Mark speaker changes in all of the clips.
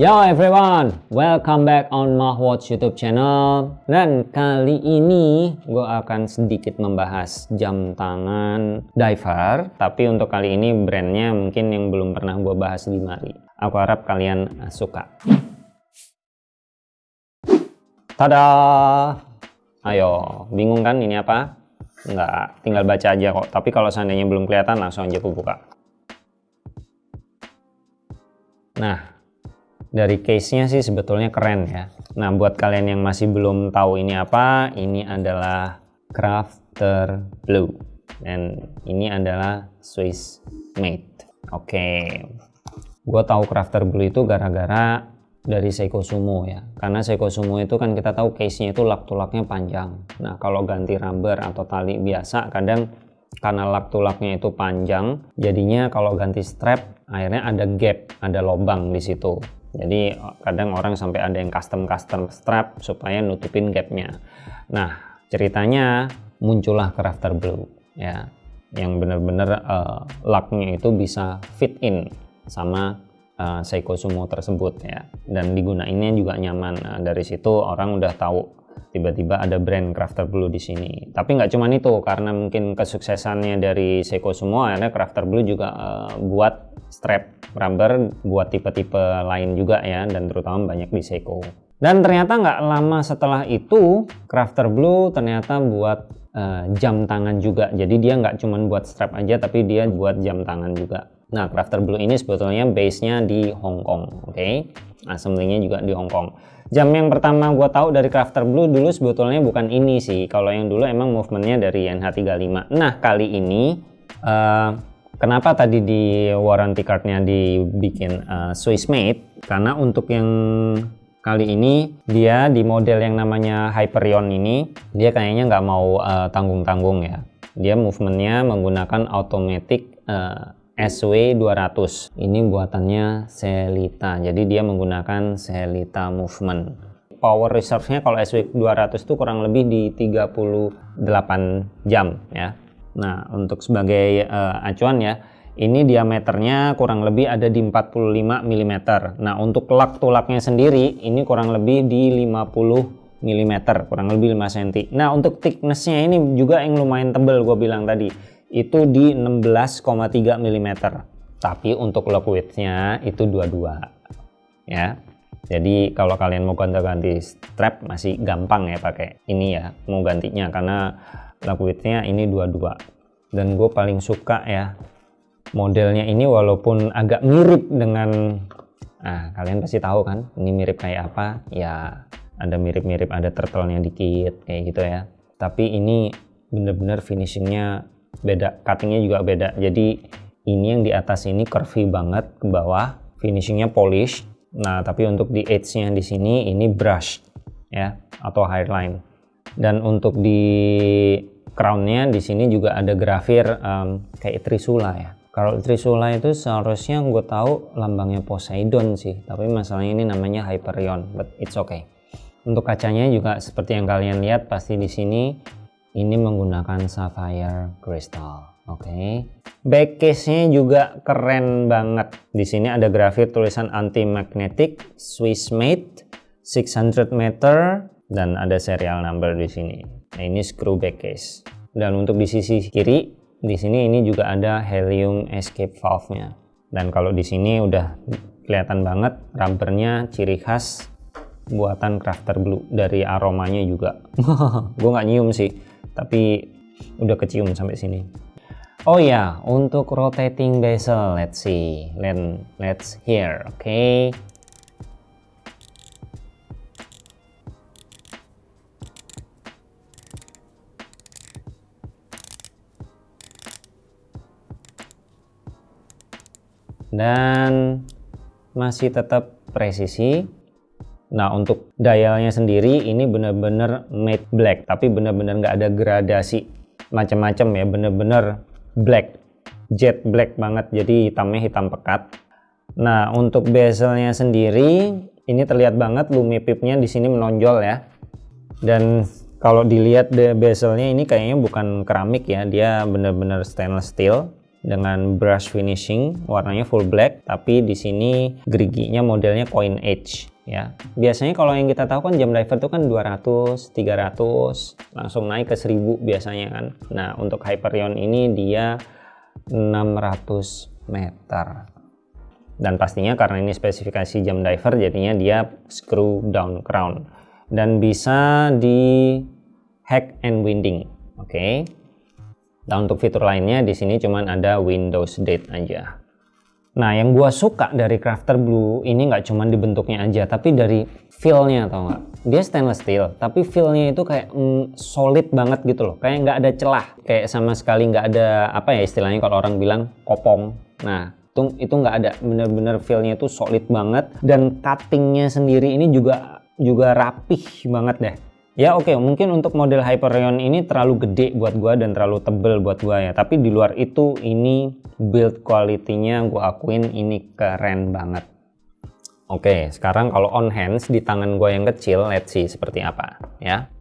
Speaker 1: Yo everyone, welcome back on Mahwatch YouTube channel. Dan kali ini gue akan sedikit membahas jam tangan diver. Tapi untuk kali ini brandnya mungkin yang belum pernah gue bahas di mari. Aku harap kalian suka. Tada! Ayo, bingung kan ini apa? Enggak, tinggal baca aja kok. Tapi kalau seandainya belum kelihatan langsung aja aku buka. Nah, dari case-nya sih sebetulnya keren ya. Nah, buat kalian yang masih belum tahu ini apa, ini adalah Crafter Blue. Dan ini adalah Swiss made. Oke. Okay. Gue tahu Crafter Blue itu gara-gara dari Seiko Sumo ya. Karena Seiko Sumo itu kan kita tahu case-nya itu lak-tulaknya panjang. Nah, kalau ganti rubber atau tali biasa kadang karena lak-tulaknya itu panjang, jadinya kalau ganti strap akhirnya ada gap, ada lubang di situ jadi kadang orang sampai ada yang custom custom strap supaya nutupin gapnya. Nah ceritanya muncullah crafter blue ya. Yang benar-benar uh, laknya itu bisa fit in sama uh, Seiko Sumo tersebut ya. Dan digunainnya juga nyaman. Nah, dari situ orang udah tahu tiba-tiba ada brand Crafter Blue di sini. Tapi nggak cuma itu karena mungkin kesuksesannya dari Seiko Sumo akhirnya Crafter Blue juga uh, buat strap rubber buat tipe-tipe lain juga ya dan terutama banyak di Seiko. Dan ternyata nggak lama setelah itu Crafter Blue ternyata buat uh, jam tangan juga. Jadi dia nggak cuma buat strap aja tapi dia buat jam tangan juga. Nah Crafter Blue ini sebetulnya base-nya di Hong Kong oke? Okay? assemblingnya juga di Hong Kong jam yang pertama gue tahu dari Crafter Blue dulu sebetulnya bukan ini sih kalau yang dulu emang movementnya dari NH35 nah kali ini uh, Kenapa tadi di warranty cardnya dibikin uh, Swiss made? Karena untuk yang kali ini dia di model yang namanya Hyperion ini dia kayaknya nggak mau eh, tanggung-tanggung uh, ya. Dia movementnya menggunakan automatic uh, SW200. Ini buatannya Selita. Jadi dia menggunakan Selita movement. Power reserve-nya kalau SW200 itu kurang lebih di 38 jam ya Nah, untuk sebagai uh, acuan ya, ini diameternya kurang lebih ada di 45 mm. Nah, untuk lak tulaknya sendiri ini kurang lebih di 50 mm, kurang lebih 5 cm. Nah, untuk thicknessnya ini juga yang lumayan tebel gue bilang tadi. Itu di 16,3 mm. Tapi untuk lock widthnya itu 22. Ya. Jadi kalau kalian mau ganti-ganti strap masih gampang ya pakai ini ya mau gantinya karena widthnya ini 22 dan gue paling suka ya modelnya ini walaupun agak mirip dengan nah kalian pasti tahu kan ini mirip kayak apa ya ada mirip-mirip ada turtle-nya dikit kayak gitu ya tapi ini bener-bener finishingnya beda cuttingnya juga beda. Jadi ini yang di atas ini curvy banget ke bawah. Finishingnya polish. Nah tapi untuk di edge nya di sini ini brush ya atau highline dan untuk di crownnya di sini juga ada grafir um, kayak Trisula ya. Kalau Trisula itu seharusnya gue tahu lambangnya Poseidon sih. Tapi masalahnya ini namanya Hyperion but it's okay. Untuk kacanya juga seperti yang kalian lihat pasti di sini ini menggunakan sapphire crystal oke okay. back case nya juga keren banget di sini ada grafir tulisan anti magnetic Swiss made 600 meter dan ada serial number di sini Nah ini screw back case. Dan untuk di sisi kiri, di sini ini juga ada helium escape valve-nya. Dan kalau di sini udah kelihatan banget rubbernya ciri khas buatan Crafter Blue dari aromanya juga. gue nggak nyium sih, tapi udah kecium sampai sini. Oh ya, untuk rotating bezel, let's see, Let, let's hear, oke. Okay. dan masih tetap presisi nah untuk dialnya sendiri ini benar-benar matte black tapi benar-benar nggak ada gradasi macam-macam ya benar-benar black jet black banget jadi hitamnya hitam pekat. Nah untuk bezelnya sendiri ini terlihat banget lumi pipnya di sini menonjol ya. Dan kalau dilihat bezelnya ini kayaknya bukan keramik ya dia benar-benar stainless steel dengan brush finishing warnanya full black tapi di sini geriginya modelnya coin edge ya biasanya kalau yang kita tahu kan jam diver itu kan 200 300 langsung naik ke 1000 biasanya kan nah untuk Hyperion ini dia 600 meter dan pastinya karena ini spesifikasi jam diver jadinya dia screw down crown dan bisa di hack and winding oke okay. Nah untuk fitur lainnya di sini cuman ada Windows Date aja. Nah yang gua suka dari Crafter Blue ini nggak cuman di bentuknya aja, tapi dari feel-nya atau nggak? Dia stainless steel, tapi feel-nya itu kayak mm, solid banget gitu loh, kayak nggak ada celah, kayak sama sekali nggak ada apa ya istilahnya kalau orang bilang kopong. Nah itu itu nggak ada, bener-bener feel-nya itu solid banget. Dan cuttingnya sendiri ini juga juga rapih banget deh Ya oke, okay, mungkin untuk model Hyperion ini terlalu gede buat gua dan terlalu tebel buat gua ya. Tapi di luar itu ini build quality-nya gua akuin ini keren banget. Oke, okay, sekarang kalau on hands di tangan gua yang kecil, let's see seperti apa ya.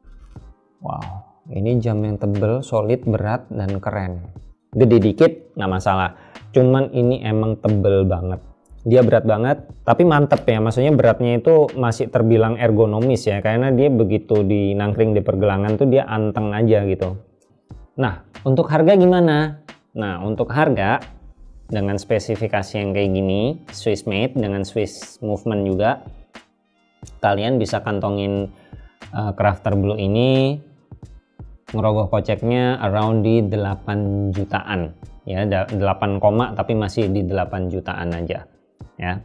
Speaker 1: Wow, ini jam yang tebel, solid, berat, dan keren. Gede dikit nggak masalah. Cuman ini emang tebel banget dia berat banget tapi mantep ya. Maksudnya beratnya itu masih terbilang ergonomis ya karena dia begitu di nangkring di pergelangan tuh dia anteng aja gitu. Nah untuk harga gimana? Nah untuk harga dengan spesifikasi yang kayak gini Swiss made dengan Swiss movement juga kalian bisa kantongin uh, crafter blue ini ngerogoh koceknya around di 8 jutaan. Ya 8 koma tapi masih di 8 jutaan aja ya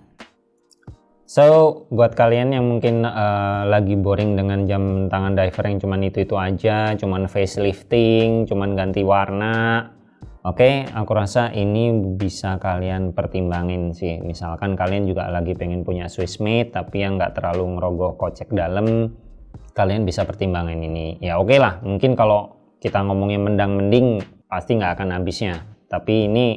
Speaker 1: So, buat kalian yang mungkin uh, lagi boring dengan jam tangan diver yang cuman itu-itu aja, cuman facelifting, cuman ganti warna, oke, okay, aku rasa ini bisa kalian pertimbangin sih. Misalkan kalian juga lagi pengen punya Swiss made, tapi yang nggak terlalu ngerogoh kocek dalam, kalian bisa pertimbangin ini. Ya oke okay lah, mungkin kalau kita ngomongin mendang-mending, pasti nggak akan habisnya. Tapi ini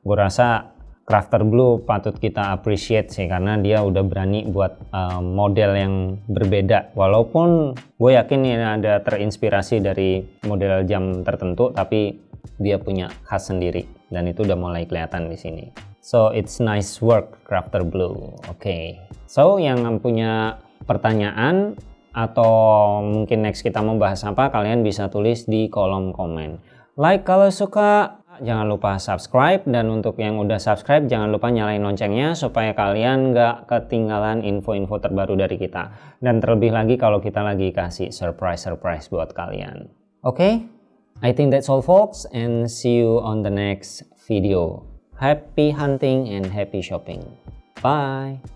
Speaker 1: gue rasa Crafter Blue patut kita appreciate sih karena dia udah berani buat uh, model yang berbeda. Walaupun gue yakin ini ada terinspirasi dari model jam tertentu tapi dia punya khas sendiri. Dan itu udah mulai kelihatan di sini. So it's nice work Crafter Blue. Oke. Okay. so yang punya pertanyaan atau mungkin next kita mau bahas apa kalian bisa tulis di kolom komen. Like kalau suka jangan lupa subscribe dan untuk yang udah subscribe jangan lupa nyalain loncengnya supaya kalian nggak ketinggalan info-info terbaru dari kita. Dan terlebih lagi kalau kita lagi kasih surprise-surprise buat kalian. Oke? Okay? I think that's all folks and see you on the next video. Happy hunting and happy shopping. Bye